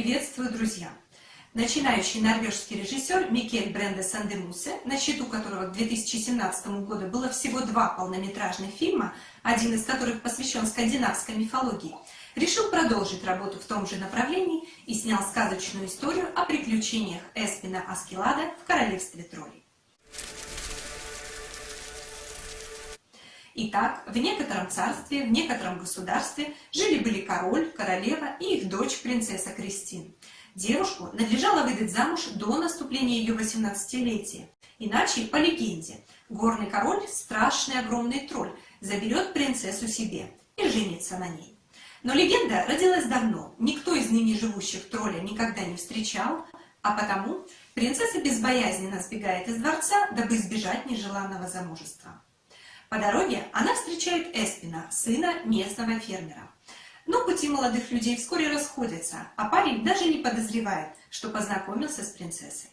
Приветствую, друзья! Начинающий норвежский режиссер Микель Бренде Сандемусе, на счету которого к 2017 году было всего два полнометражных фильма, один из которых посвящен скандинавской мифологии, решил продолжить работу в том же направлении и снял сказочную историю о приключениях Эспина Аскелада в королевстве троллей. Итак, в некотором царстве, в некотором государстве жили-были король, королева и их дочь, принцесса Кристин. Девушку надлежало выдать замуж до наступления ее 18-летия. Иначе, по легенде, горный король, страшный огромный тролль, заберет принцессу себе и женится на ней. Но легенда родилась давно, никто из ныне живущих тролля никогда не встречал, а потому принцесса безбоязненно сбегает из дворца, дабы избежать нежеланного замужества. По дороге она встречает Эспина, сына местного фермера. Но пути молодых людей вскоре расходятся, а парень даже не подозревает, что познакомился с принцессой.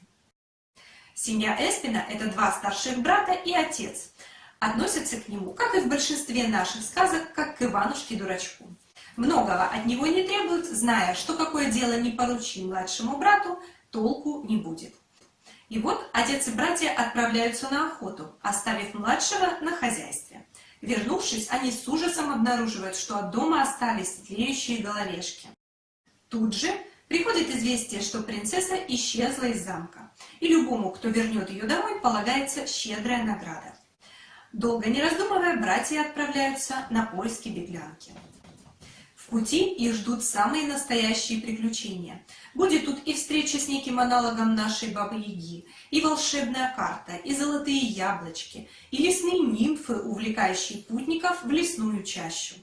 Семья Эспина – это два старших брата и отец. Относятся к нему, как и в большинстве наших сказок, как к Иванушке-дурачку. Многого от него не требуют, зная, что какое дело не поручи младшему брату, толку не будет. И вот отец и братья отправляются на охоту, оставив младшего на хозяйстве. Вернувшись, они с ужасом обнаруживают, что от дома остались тлеющие головешки. Тут же приходит известие, что принцесса исчезла из замка, и любому, кто вернет ее домой, полагается щедрая награда. Долго не раздумывая, братья отправляются на поиски беглянки. В пути их ждут самые настоящие приключения. Будет тут и встреча с неким аналогом нашей Бабы-Яги, и волшебная карта, и золотые яблочки, и лесные нимфы, увлекающие путников в лесную чащу,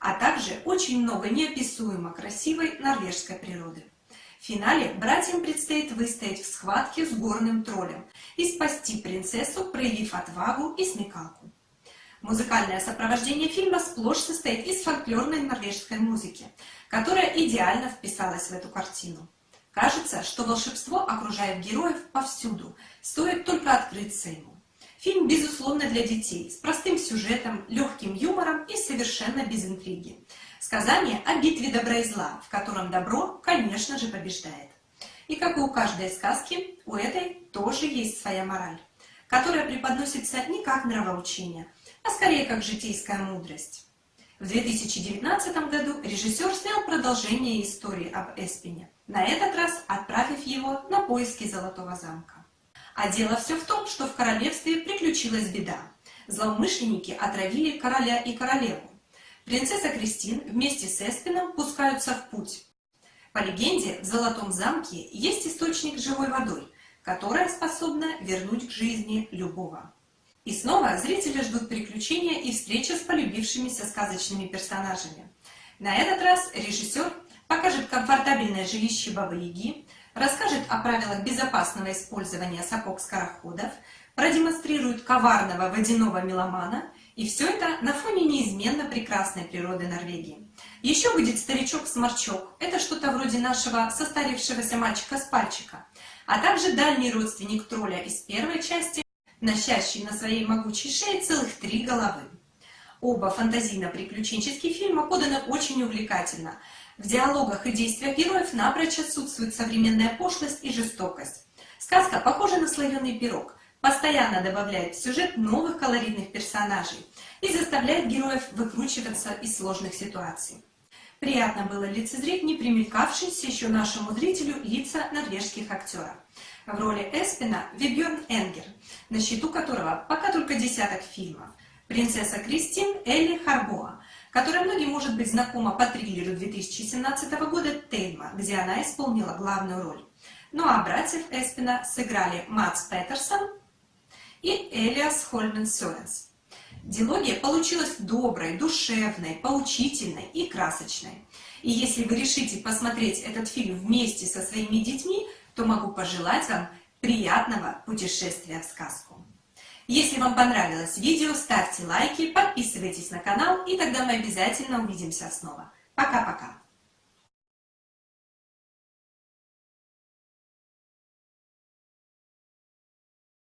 а также очень много неописуемо красивой норвежской природы. В финале братьям предстоит выстоять в схватке с горным троллем и спасти принцессу, проявив отвагу и смекалку. Музыкальное сопровождение фильма сплошь состоит из фольклорной норвежской музыки, которая идеально вписалась в эту картину. Кажется, что волшебство окружает героев повсюду, стоит только открыться ему. Фильм, безусловно, для детей, с простым сюжетом, легким юмором и совершенно без интриги. Сказание о битве добра и зла, в котором добро, конечно же, побеждает. И как и у каждой сказки, у этой тоже есть своя мораль, которая преподносится не как нравоучение, а скорее как житейская мудрость. В 2019 году режиссер снял продолжение истории об Эспине, на этот раз отправив его на поиски Золотого замка. А дело все в том, что в королевстве приключилась беда. Злоумышленники отравили короля и королеву. Принцесса Кристин вместе с Эспином пускаются в путь. По легенде, в Золотом замке есть источник живой водой, которая способна вернуть к жизни любого. И снова зрители ждут приключения и встречи с полюбившимися сказочными персонажами. На этот раз режиссер покажет комфортабельное жилище Бабы-Яги, расскажет о правилах безопасного использования сапог-скороходов, продемонстрирует коварного водяного меломана, и все это на фоне неизменно прекрасной природы Норвегии. Еще будет старичок-сморчок, это что-то вроде нашего состарившегося мальчика с пальчика, а также дальний родственник тролля из первой части, носящий на своей могучей шее целых три головы. Оба фантазийно-приключенческие фильма поданы очень увлекательно. В диалогах и действиях героев напрочь отсутствует современная пошлость и жестокость. Сказка похожа на слоеный пирог, постоянно добавляет в сюжет новых колоритных персонажей и заставляет героев выкручиваться из сложных ситуаций. Приятно было лицезреть не примелькавшиеся еще нашему зрителю лица норвежских актеров. В роли Эспина Вибьерн Энгер, на счету которого пока только десяток фильмов. Принцесса Кристин Элли Харбоа, которая многим может быть знакома по триллеру 2017 года «Тельма», где она исполнила главную роль. Ну а братьев Эспина сыграли Матс Петерсон и Элиас Хольмен Сёренс. Дилогия получилась доброй, душевной, поучительной и красочной. И если вы решите посмотреть этот фильм вместе со своими детьми, то могу пожелать вам приятного путешествия в сказку. Если вам понравилось видео, ставьте лайки, подписывайтесь на канал, и тогда мы обязательно увидимся снова. Пока-пока!